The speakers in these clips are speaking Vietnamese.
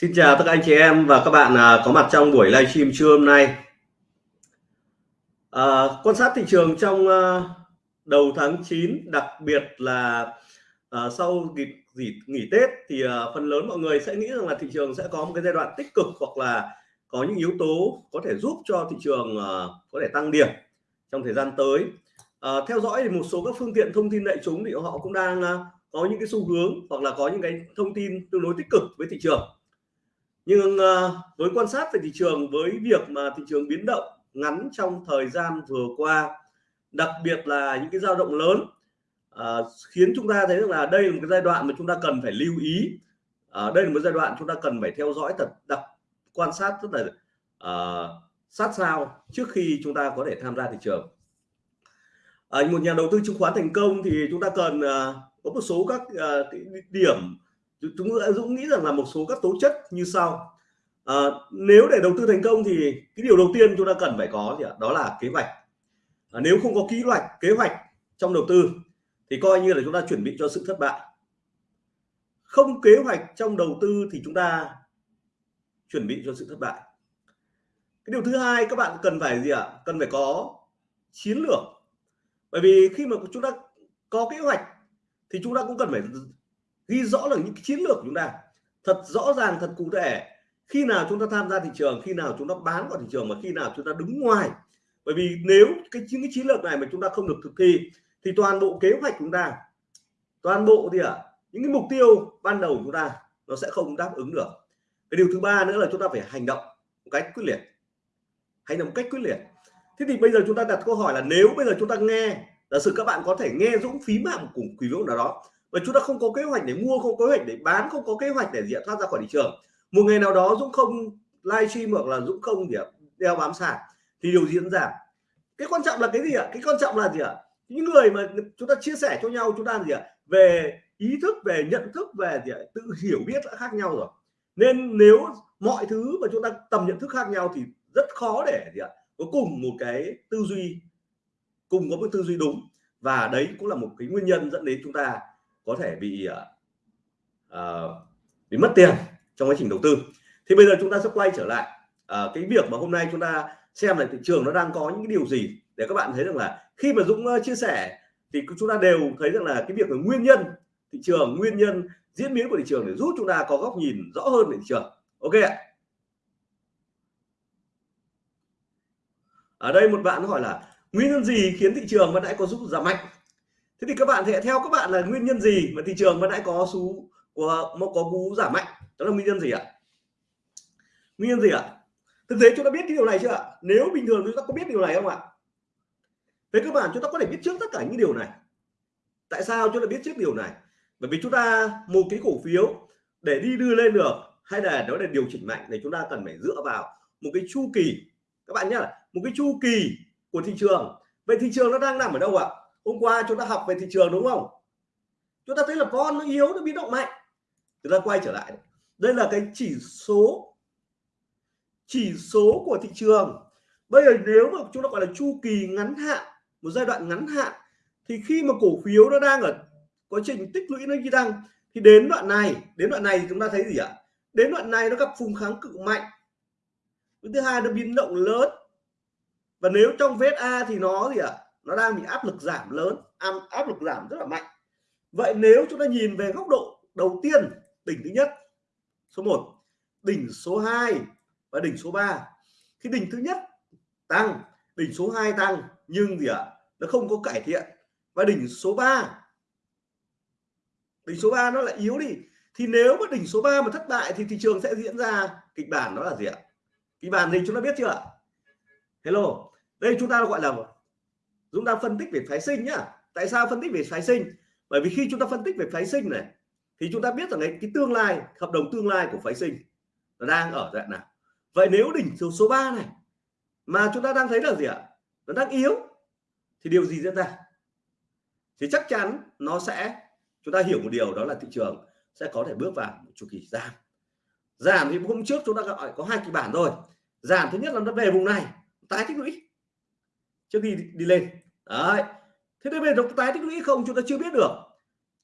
Xin chào tất cả anh chị em và các bạn à, có mặt trong buổi livestream trưa hôm nay. À, quan sát thị trường trong à, đầu tháng 9, đặc biệt là à, sau dịp nghỉ, nghỉ Tết thì à, phần lớn mọi người sẽ nghĩ rằng là thị trường sẽ có một cái giai đoạn tích cực hoặc là có những yếu tố có thể giúp cho thị trường à, có thể tăng điểm trong thời gian tới. À, theo dõi thì một số các phương tiện thông tin đại chúng thì họ cũng đang à, có những cái xu hướng hoặc là có những cái thông tin tương đối tích cực với thị trường nhưng uh, với quan sát về thị trường với việc mà thị trường biến động ngắn trong thời gian vừa qua đặc biệt là những cái dao động lớn uh, khiến chúng ta thấy rằng là đây là một cái giai đoạn mà chúng ta cần phải lưu ý. Uh, đây là một giai đoạn chúng ta cần phải theo dõi thật đặc quan sát rất là uh, sát sao trước khi chúng ta có thể tham gia thị trường. Uh, một nhà đầu tư chứng khoán thành công thì chúng ta cần uh, có một số các uh, điểm chúng Dũng nghĩ rằng là một số các tố chất như sau. À, nếu để đầu tư thành công thì cái điều đầu tiên chúng ta cần phải có gì ạ? Đó là kế hoạch. À, nếu không có kế hoạch kế hoạch trong đầu tư thì coi như là chúng ta chuẩn bị cho sự thất bại. Không kế hoạch trong đầu tư thì chúng ta chuẩn bị cho sự thất bại. Cái điều thứ hai các bạn cần phải gì ạ? Cần phải có chiến lược. Bởi vì khi mà chúng ta có kế hoạch thì chúng ta cũng cần phải ghi rõ là những cái chiến lược của chúng ta. Thật rõ ràng thật cụ thể. Khi nào chúng ta tham gia thị trường khi nào chúng ta bán vào thị trường và khi nào chúng ta đứng ngoài. Bởi vì nếu cái những cái chiến lược này mà chúng ta không được thực thi thì toàn bộ kế hoạch chúng ta toàn bộ thì ạ à, những cái mục tiêu ban đầu của chúng ta nó sẽ không đáp ứng được. Cái điều thứ ba nữa là chúng ta phải hành động một cách quyết liệt. Hành động một cách quyết liệt. Thế thì bây giờ chúng ta đặt câu hỏi là nếu bây giờ chúng ta nghe giả sử các bạn có thể nghe dũng phí mạng của cùng quý vị nào đó và chúng ta không có kế hoạch để mua, không có kế hoạch để bán, không có kế hoạch để diện thoát ra khỏi thị trường. Một ngày nào đó dũng không livestream hoặc là dũng không gì đeo bám sàn thì điều diễn ra cái quan trọng là cái gì ạ? Cái quan trọng là gì ạ? Những người mà chúng ta chia sẻ cho nhau, chúng ta gì ạ? Về ý thức, về nhận thức, về gì ạ? tự hiểu biết đã khác nhau rồi. Nên nếu mọi thứ mà chúng ta tầm nhận thức khác nhau thì rất khó để gì ạ? Có cùng một cái tư duy, cùng có một tư duy đúng. Và đấy cũng là một cái nguyên nhân dẫn đến chúng ta có thể bị uh, bị mất tiền trong quá trình đầu tư. Thì bây giờ chúng ta sẽ quay trở lại uh, cái việc mà hôm nay chúng ta xem là thị trường nó đang có những cái điều gì để các bạn thấy rằng là khi mà Dũng uh, chia sẻ thì chúng ta đều thấy rằng là cái việc là nguyên nhân thị trường nguyên nhân diễn biến của thị trường để giúp chúng ta có góc nhìn rõ hơn về thị trường. Ok ạ. Ở đây một bạn hỏi là nguyên nhân gì khiến thị trường vẫn đã có giúp giảm mạnh? Thế thì các bạn thì theo các bạn là nguyên nhân gì mà thị trường vẫn đã có xu của nó có cú giảm mạnh? Đó là nguyên nhân gì ạ? Nguyên nhân gì ạ? Thực tế chúng ta biết cái điều này chưa ạ? Nếu bình thường chúng ta có biết điều này không ạ? Với các bạn chúng ta có thể biết trước tất cả những điều này. Tại sao chúng ta biết trước điều này? Bởi vì chúng ta, một cái cổ phiếu để đi đưa lên được hay là nó là điều chỉnh mạnh thì chúng ta cần phải dựa vào một cái chu kỳ. Các bạn nhớ một cái chu kỳ của thị trường. Vậy thị trường nó đang nằm ở đâu ạ? Hôm qua chúng ta học về thị trường đúng không? Chúng ta thấy là con nó yếu, nó biến động mạnh. Chúng ta quay trở lại. Đây là cái chỉ số chỉ số của thị trường. Bây giờ nếu mà chúng ta gọi là chu kỳ ngắn hạn, một giai đoạn ngắn hạn, thì khi mà cổ phiếu nó đang ở quá trình tích lũy nó đi tăng, thì đến đoạn này, đến đoạn này chúng ta thấy gì ạ? Đến đoạn này nó gặp vùng kháng cự mạnh. Thứ hai nó biến động lớn. Và nếu trong VSA thì nó gì ạ? Nó đang bị áp lực giảm lớn áp lực giảm rất là mạnh. Vậy nếu chúng ta nhìn về góc độ đầu tiên đỉnh thứ nhất số 1 đỉnh số 2 và đỉnh số 3 khi đỉnh thứ nhất tăng đỉnh số 2 tăng nhưng gì ạ? À, nó không có cải thiện. Và đỉnh số 3 đỉnh số 3 nó lại yếu đi. Thì nếu mà đỉnh số 3 mà thất bại thì thị trường sẽ diễn ra kịch bản đó là gì ạ? Kịch bản gì chúng ta biết chưa ạ? Hello đây chúng ta gọi là chúng ta phân tích về phái sinh nhá. Tại sao phân tích về phái sinh? Bởi vì khi chúng ta phân tích về phái sinh này thì chúng ta biết rằng cái, cái tương lai hợp đồng tương lai của phái sinh nó đang ở dạng nào. Vậy nếu đỉnh số số 3 này mà chúng ta đang thấy là gì ạ? Nó đang yếu thì điều gì diễn ra? Thì chắc chắn nó sẽ chúng ta hiểu một điều đó là thị trường sẽ có thể bước vào một chu kỳ giảm. Giảm thì hôm trước chúng ta gọi có hai kịch bản rồi. Giảm thứ nhất là nó về vùng này tái tích lũy trước khi đi, đi lên đấy. Thế nên về tái tích lũy không chúng ta chưa biết được.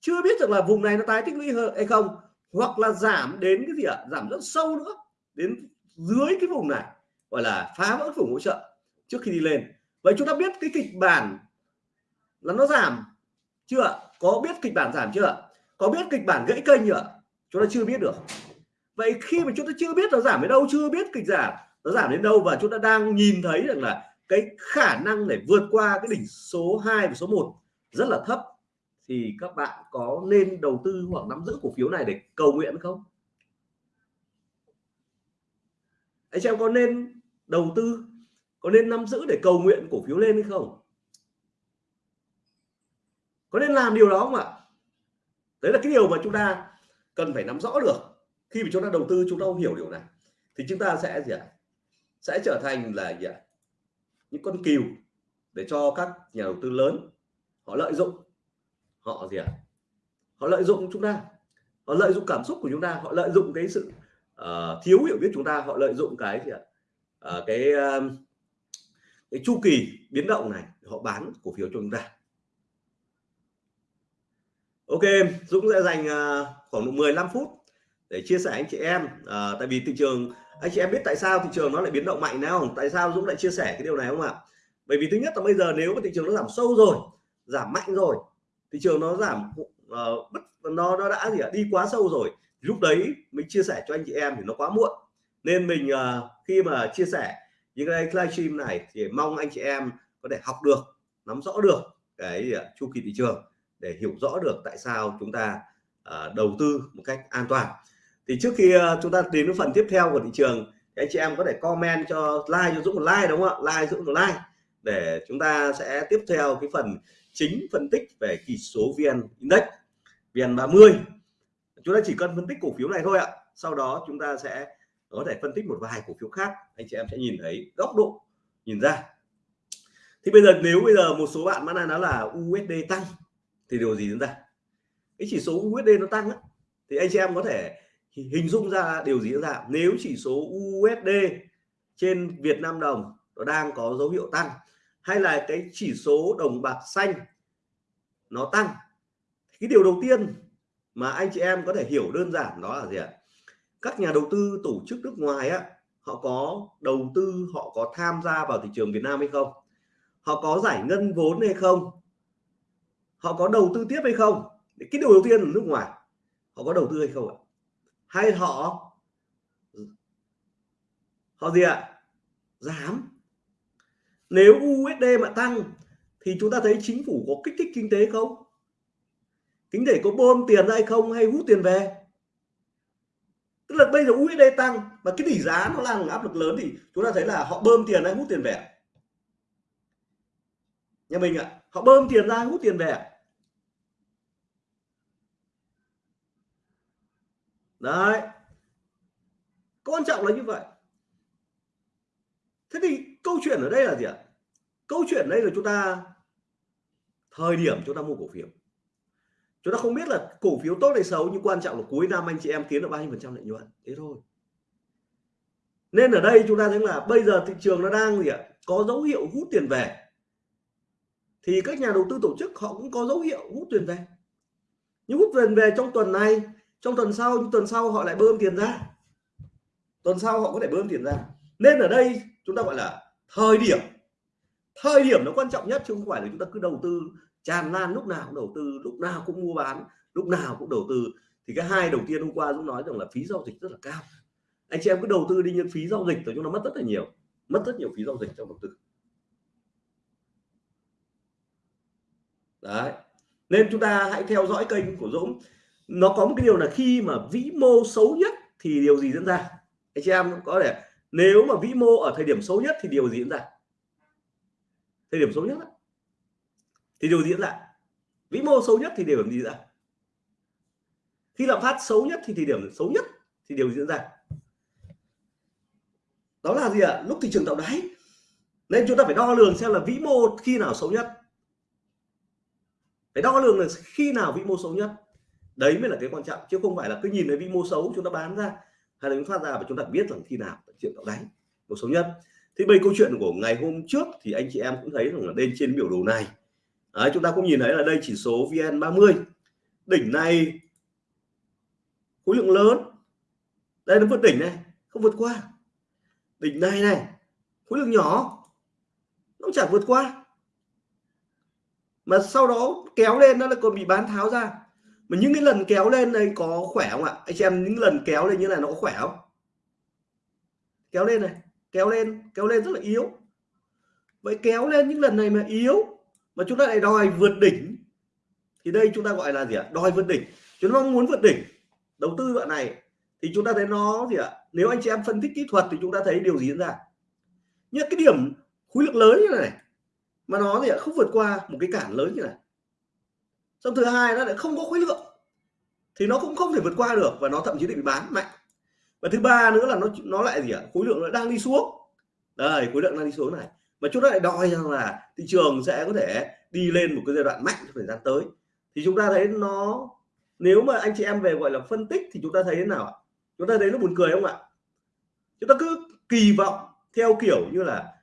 Chưa biết được là vùng này nó tái tích lũy hay không, hoặc là giảm đến cái gì ạ? Giảm rất sâu nữa, đến dưới cái vùng này, gọi là phá vỡ vùng hỗ trợ trước khi đi lên. Vậy chúng ta biết cái kịch bản là nó giảm chưa có biết kịch bản giảm chưa có biết kịch bản gãy kênh chưa chúng ta chưa biết được. Vậy khi mà chúng ta chưa biết nó giảm đến đâu, chưa biết kịch giảm nó giảm đến đâu và chúng ta đang nhìn thấy rằng là cái khả năng để vượt qua cái đỉnh số 2 và số 1 rất là thấp, thì các bạn có nên đầu tư hoặc nắm giữ cổ phiếu này để cầu nguyện không? Anh em có nên đầu tư, có nên nắm giữ để cầu nguyện cổ phiếu lên hay không? Có nên làm điều đó không ạ? Đấy là cái điều mà chúng ta cần phải nắm rõ được. Khi mà chúng ta đầu tư, chúng ta không hiểu điều này, thì chúng ta sẽ gì ạ? Sẽ trở thành là gì ạ? Những con cừu để cho các nhà đầu tư lớn họ lợi dụng họ gì ạ? Họ lợi dụng chúng ta họ lợi dụng cảm xúc của chúng ta họ lợi dụng cái sự uh, thiếu hiểu biết chúng ta họ lợi dụng cái gì ạ? Uh, cái uh, cái chu kỳ biến động này họ bán cổ phiếu cho chúng ta. Ok Dũng sẽ dành uh, khoảng 15 phút để chia sẻ anh chị em. À, tại vì thị trường anh chị em biết tại sao thị trường nó lại biến động mạnh nào? Không tại sao Dũng lại chia sẻ cái điều này không ạ? Bởi vì thứ nhất là bây giờ nếu mà thị trường nó giảm sâu rồi giảm mạnh rồi thị trường nó giảm uh, bất nó nó đã gì ạ? Đi quá sâu rồi lúc đấy mình chia sẻ cho anh chị em thì nó quá muộn. Nên mình uh, khi mà chia sẻ những cái livestream này thì mong anh chị em có thể học được nắm rõ được cái uh, chu kỳ thị trường để hiểu rõ được tại sao chúng ta uh, đầu tư một cách an toàn thì trước khi ờ, chúng ta đến với phần tiếp theo của thị trường thì anh chị em có thể comment cho like cho Dũng một like đúng không ạ? Like Dũng một like để chúng ta sẽ tiếp theo cái phần chính phân tích về chỉ số VN Index VN 30 chúng ta chỉ cần phân tích cổ phiếu này thôi ạ. Sau đó chúng ta sẽ có thể phân tích một vài cổ phiếu khác. Anh chị em sẽ nhìn thấy góc độ nhìn ra. Thì bây giờ nếu bây giờ một số bạn vẫn nói là USD tăng thì điều gì diễn ra? Cái chỉ số USD nó tăng á, thì anh chị em có thể hình dung ra điều gì ra. Nếu chỉ số USD trên Việt Nam đồng nó đang có dấu hiệu tăng, hay là cái chỉ số đồng bạc xanh nó tăng cái điều đầu tiên mà anh chị em có thể hiểu đơn giản đó là gì ạ? Các nhà đầu tư tổ chức nước ngoài á, họ có đầu tư, họ có tham gia vào thị trường Việt Nam hay không? Họ có giải ngân vốn hay không? Họ có đầu tư tiếp hay không? Cái điều đầu tiên là nước ngoài. Họ có đầu tư hay không ạ? Hay họ họ gì ạ? Giảm. Nếu USD mà tăng thì chúng ta thấy chính phủ có kích thích kinh tế không? Kinh tế có bơm tiền ra hay không hay hút tiền về? Tức là bây giờ USD tăng và cái tỷ giá nó đang áp lực lớn thì chúng ta thấy là họ bơm tiền hay hút tiền về nhà mình ạ, họ bơm tiền ra hút tiền về đấy. Quan trọng là như vậy. Thế thì câu chuyện ở đây là gì ạ? Câu chuyện đây là chúng ta, thời điểm chúng ta mua cổ phiếu. Chúng ta không biết là cổ phiếu tốt hay xấu, nhưng quan trọng là cuối năm anh chị em kiếm được bao nhiêu phần trăm lợi nhuận. Thế thôi. Nên ở đây chúng ta thấy là bây giờ thị trường nó đang gì ạ? Có dấu hiệu hút tiền về. Thì các nhà đầu tư tổ chức họ cũng có dấu hiệu hút tiền về. Nhưng hút tiền về trong tuần này trong tuần sau tuần sau họ lại bơm tiền ra. Tuần sau họ có thể bơm tiền ra. Nên ở đây chúng ta gọi là thời điểm. Thời điểm nó quan trọng nhất chứ không phải là chúng ta cứ đầu tư, tràn lan lúc nào cũng đầu tư, lúc nào cũng mua bán, lúc nào cũng đầu tư. Thì cái hai đầu tiên hôm qua cũng nói rằng là phí giao dịch rất là cao. Anh chị em cứ đầu tư đi, nhưng phí giao dịch thì chúng nó mất rất là nhiều. Mất rất nhiều phí giao dịch trong đầu tư. Đấy. Nên chúng ta hãy theo dõi kênh của Dũng nó có một cái điều là khi mà vĩ mô xấu nhất thì điều gì diễn ra? Anh chị em có thể nếu mà vĩ mô ở thời điểm xấu nhất thì điều gì diễn ra? Thời điểm xấu nhất đó, thì điều gì diễn ra? Vĩ mô xấu nhất thì điều gì diễn ra? Khi lạm phát xấu nhất thì thời điểm xấu nhất thì điều gì diễn ra? Đó là gì ạ? À? lúc thị trường tạo đáy. Nên chúng ta phải đo lường xem là vĩ mô khi nào xấu nhất. Phải đo lường là khi nào vĩ mô xấu nhất đấy mới là cái quan trọng chứ không phải là cứ nhìn thấy vĩ mô xấu chúng ta bán ra hay là chúng phát ra và chúng ta biết rằng khi nào chuyện tạo đáy một xấu nhất thì bây câu chuyện của ngày hôm trước thì anh chị em cũng thấy rằng là lên trên biểu đồ này. Đấy, chúng ta cũng nhìn thấy là đây chỉ số VN30. Đỉnh này khối lượng lớn. Đây nó vượt đỉnh này không vượt qua. Đỉnh này này khối lượng nhỏ nó chẳng vượt qua. Mà sau đó kéo lên nó lại còn bị bán tháo ra mà những cái lần kéo lên đây có khỏe không ạ? Anh chị em, những lần kéo lên như này nó có khỏe không? Kéo lên này, kéo lên kéo lên rất là yếu. Vậy kéo lên những lần này mà yếu, mà chúng ta lại đòi vượt đỉnh, thì đây chúng ta gọi là gì ạ? Đòi vượt đỉnh. Chúng ta muốn vượt đỉnh, đầu tư đoạn này, thì chúng ta thấy nó gì ạ? Nếu anh chị em phân tích kỹ thuật thì chúng ta thấy điều gì diễn ra. Nhất cái điểm khối lượng lớn như này mà nó thì không vượt qua một cái cản lớn như này xong thứ hai nó lại không có khối lượng. Thì nó cũng không thể vượt qua được và nó thậm chí bị bán mạnh. Và thứ ba nữa là nó nó lại gì ạ? Khối lượng nó đang đi xuống. Đây, khối lượng đang đi xuống này. Mà chúng ta lại đòi rằng là thị trường sẽ có thể đi lên một cái giai đoạn mạnh trong thời gian tới. Thì chúng ta thấy nó, nếu mà anh chị em về gọi là phân tích thì chúng ta thấy thế nào chúng ta thấy nó buồn cười không ạ? Chúng ta cứ kỳ vọng theo kiểu như là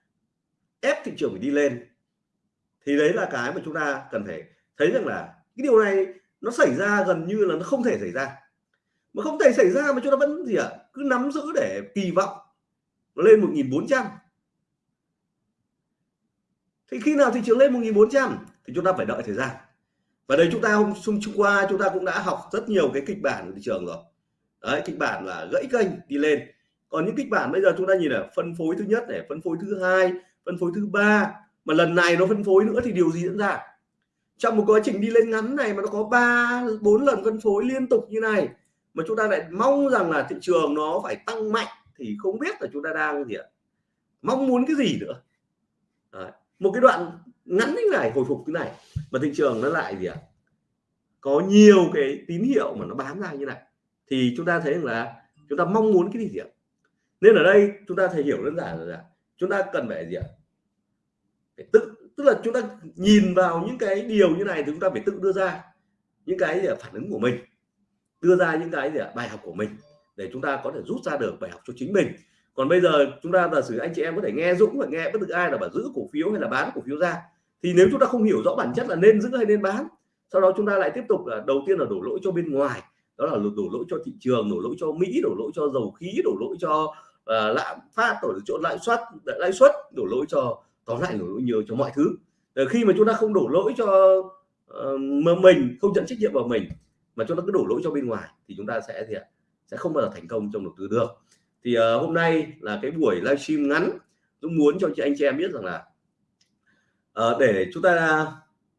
ép thị trường phải đi lên. Thì đấy là cái mà chúng ta cần phải thấy rằng là cái điều này nó xảy ra gần như là nó không thể xảy ra. Mà không thể xảy ra mà chúng ta vẫn gì ạ à, cứ nắm giữ để kỳ vọng lên 1400 thì khi nào thị trường lên 1400 thì chúng ta phải đợi thời gian. Và đây chúng ta hôm hôm qua chúng ta cũng đã học rất nhiều cái kịch bản của thị trường rồi. Đấy kịch bản là gãy kênh đi lên. Còn những kịch bản bây giờ chúng ta nhìn là phân phối thứ nhất này phân phối thứ hai phân phối thứ ba. Mà lần này nó phân phối nữa thì điều gì diễn ra? Trong một quá trình đi lên ngắn này mà nó có ba, bốn lần phân phối liên tục như này, mà chúng ta lại mong rằng là thị trường nó phải tăng mạnh thì không biết là chúng ta đang gì ạ? Mong muốn cái gì nữa? Đấy. một cái đoạn ngắn như này, hồi phục như này, mà thị trường nó lại gì ạ? Có nhiều cái tín hiệu mà nó bám ra như này, thì chúng ta thấy rằng là chúng ta mong muốn cái gì ạ? Nên ở đây chúng ta thể hiểu đơn giản là chúng ta cần phải gì ạ? Phải tự tức là chúng ta nhìn vào những cái điều như này thì chúng ta phải tự đưa ra những cái à, phản ứng của mình đưa ra những cái gì bài học của mình để chúng ta có thể rút ra được bài học cho chính mình. Còn bây giờ chúng ta giả sử anh chị em có thể nghe Dũng và nghe bất cứ ai là bảo giữ cổ phiếu hay là bán cổ phiếu ra thì nếu chúng ta không hiểu rõ bản chất là nên giữ hay nên bán sau đó chúng ta lại tiếp tục là đầu tiên là đổ lỗi cho bên ngoài đó là đổ lỗi cho thị trường đổ lỗi cho Mỹ đổ lỗi cho dầu khí đổ lỗi cho uh, lạm phát đổ lỗi cho lãi suất lãi suất đổ lỗi cho tóm lại đổ lỗi nhiều cho mọi thứ. Ờ, khi mà chúng ta không đổ lỗi cho uh, mình không nhận trách nhiệm vào mình mà chúng ta cứ đổ lỗi cho bên ngoài thì chúng ta sẽ gì ạ sẽ không bao giờ thành công trong đầu tư được thì uh, hôm nay là cái buổi livestream ngắn Dũng muốn cho chị anh chị em biết rằng là uh, để chúng ta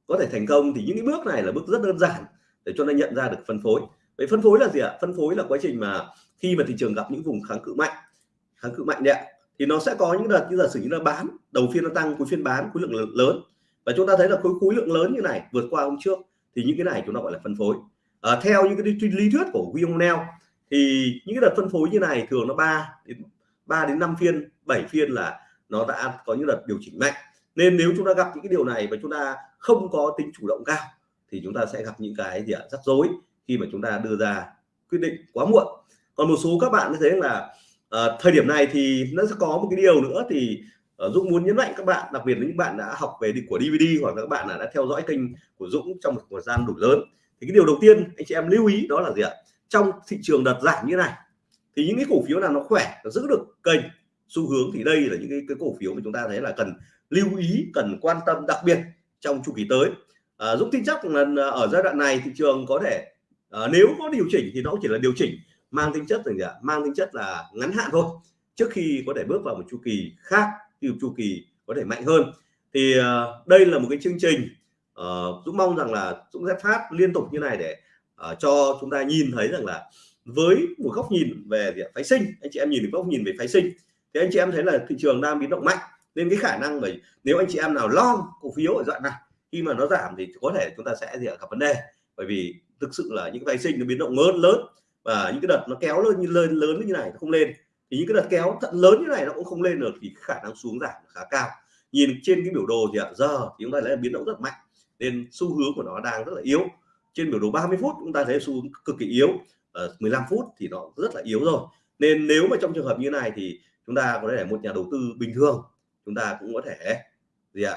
có thể thành công thì những cái bước này là bước rất đơn giản để cho nó nhận ra được phân phối. Vậy phân phối là gì ạ? Phân phối là quá trình mà khi mà thị trường gặp những vùng kháng cự mạnh kháng cự mạnh đấy ạ thì nó sẽ có những đợt như giả sử như là bán đầu phiên nó tăng cuối phiên bán khối lượng lớn. Và chúng ta thấy là khối khối lượng lớn như này vượt qua hôm trước thì những cái này chúng ta gọi là phân phối. À, theo những cái lý thuyết của William Neal thì những cái đợt phân phối như này thường nó 3 đến 3 đến 5 phiên 7 phiên là nó đã có những đợt điều chỉnh mạnh. Nên nếu chúng ta gặp những cái điều này và chúng ta không có tính chủ động cao thì chúng ta sẽ gặp những cái gì ạ? Rắc rối khi mà chúng ta đưa ra quyết định quá muộn. Còn một số các bạn thấy là à, thời điểm này thì nó sẽ có một cái điều nữa thì uh, Dũng muốn nhấn mạnh các bạn đặc biệt là những bạn đã học về của DVD hoặc là các bạn đã theo dõi kênh của Dũng trong một thời gian đủ lớn. Thì cái điều đầu tiên anh chị em lưu ý đó là gì ạ? Trong thị trường đợt giảm như này thì những cái cổ phiếu nào nó khỏe nó giữ được kênh xu hướng thì đây là những cái, cái cổ phiếu mà chúng ta thấy là cần lưu ý cần quan tâm đặc biệt trong chu kỳ tới. À, Dũng tin chắc là ở giai đoạn này thị trường có thể à, nếu có điều chỉnh thì nó chỉ là điều chỉnh mang tính chất gì ạ? Mang tính chất là ngắn hạn thôi. Trước khi có thể bước vào một chu kỳ khác từ chu kỳ có thể mạnh hơn. Thì uh, đây là một cái chương trình uh, Dũng mong rằng là Dũng sẽ phát liên tục như này để uh, cho chúng ta nhìn thấy rằng là với một góc nhìn về gì phái sinh. Anh chị em nhìn được góc nhìn về phái sinh. Thì anh chị em thấy là thị trường đang biến động mạnh nên cái khả năng về nếu anh chị em nào long cổ phiếu ở đoạn này khi mà nó giảm thì có thể chúng ta sẽ gì gặp vấn đề. Bởi vì thực sự là những phái sinh nó biến động lớn lớn và những cái đợt nó kéo lên như lên lớn như này nó không lên. Thì những cái đợt kéo thận lớn như này nó cũng không lên được thì khả năng xuống giảm khá cao. Nhìn trên cái biểu đồ thì ạ giờ thì chúng ta thấy biến động rất mạnh nên xu hướng của nó đang rất là yếu. Trên biểu đồ 30 phút chúng ta thấy xu hướng cực kỳ yếu. Ờ, Ở 15 phút thì nó rất là yếu rồi. Nên nếu mà trong trường hợp như này thì chúng ta có thể một nhà đầu tư bình thường chúng ta cũng có thể gì ạ?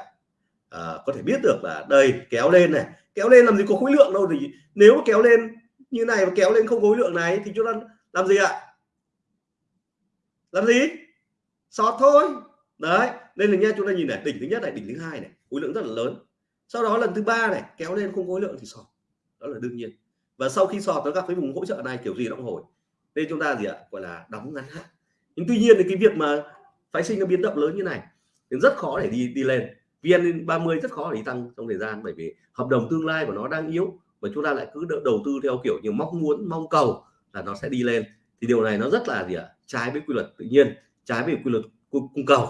À, có thể biết được là đây kéo lên này. Kéo lên làm gì có khối lượng đâu thì nếu kéo lên như này mà kéo lên không khối lượng này thì chúng ta làm gì ạ? Làm gì? Sọt thôi. Đấy, nên là nha, chúng ta nhìn này, đỉnh thứ nhất này, đỉnh thứ hai này, khối lượng rất là lớn. Sau đó lần thứ ba này, kéo lên không khối lượng thì sọt. Đó là đương nhiên. Và sau khi sọt, nó gặp cái vùng hỗ trợ này, kiểu gì nó cũng hồi. Nên chúng ta gì ạ? Gọi là đóng ngắn hạn. Nhưng tuy nhiên thì cái việc mà phái sinh nó biến động lớn như này, thì rất khó để đi đi lên. Vn 30 rất khó để đi tăng trong thời gian, bởi vì hợp đồng tương lai của nó đang yếu và chúng ta lại cứ đầu tư theo kiểu như mong muốn mong cầu là nó sẽ đi lên. Thì điều này nó rất là gì ạ? Trái với quy luật tự nhiên trái với quy luật cung cầu.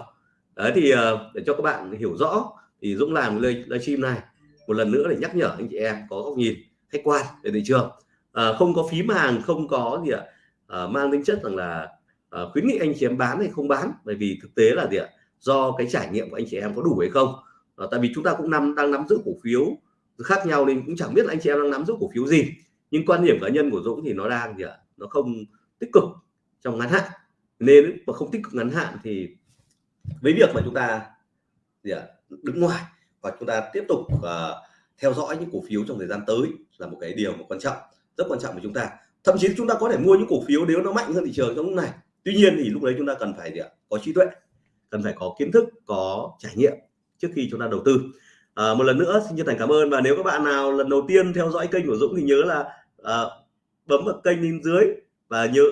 Đấy thì ờ, để cho các bạn hiểu rõ thì Dũng làm live livestream này. Một lần nữa để nhắc nhở anh chị em có góc nhìn khách quan về thị trường. À, không có phím hàng không có gì ạ? À, mang tính chất rằng là à, khuyến nghị anh chị em bán hay không bán. Bởi vì thực tế là gì ạ? Do cái trải nghiệm của anh chị em có đủ hay không? À, tại vì chúng ta cũng nắm đang nắm giữ cổ phiếu khác nhau nên cũng chẳng biết là anh chị em đang nắm giữ cổ phiếu gì. Nhưng quan điểm cá nhân của Dũng thì nó đang gì ạ nó không tích cực trong ngắn hạn. Nên mà không tích cực ngắn hạn thì với việc mà chúng ta gì ạ đứng ngoài và chúng ta tiếp tục uh, theo dõi những cổ phiếu trong thời gian tới là một cái điều mà quan trọng rất quan trọng của chúng ta. Thậm chí chúng ta có thể mua những cổ phiếu nếu nó mạnh hơn thị trường trong lúc này. Tuy nhiên thì lúc đấy chúng ta cần phải gì ạ có trí tuệ cần phải có kiến thức có trải nghiệm trước khi chúng ta đầu tư à, một lần nữa xin chân thành cảm ơn và nếu các bạn nào lần đầu tiên theo dõi kênh của Dũng thì nhớ là à, bấm vào kênh bên dưới và nhớ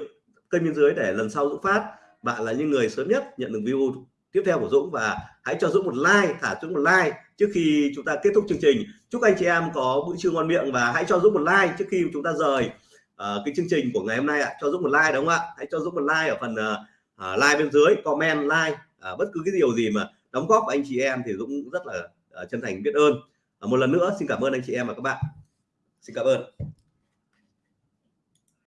kênh bên dưới để lần sau Dũng phát. Bạn là những người sớm nhất nhận được view tiếp theo của Dũng và hãy cho Dũng một like thả Dũng một like trước khi chúng ta kết thúc chương trình. Chúc anh chị em có bữa trưa ngon miệng và hãy cho Dũng một like trước khi chúng ta rời uh, cái chương trình của ngày hôm nay ạ. Cho Dũng một like đúng không ạ? Hãy cho Dũng một like ở phần uh, like bên dưới comment like uh, bất cứ cái điều gì mà đóng góp của anh chị em thì Dũng rất là chân thành biết ơn. Một lần nữa, xin cảm ơn anh chị em và các bạn. Xin cảm ơn.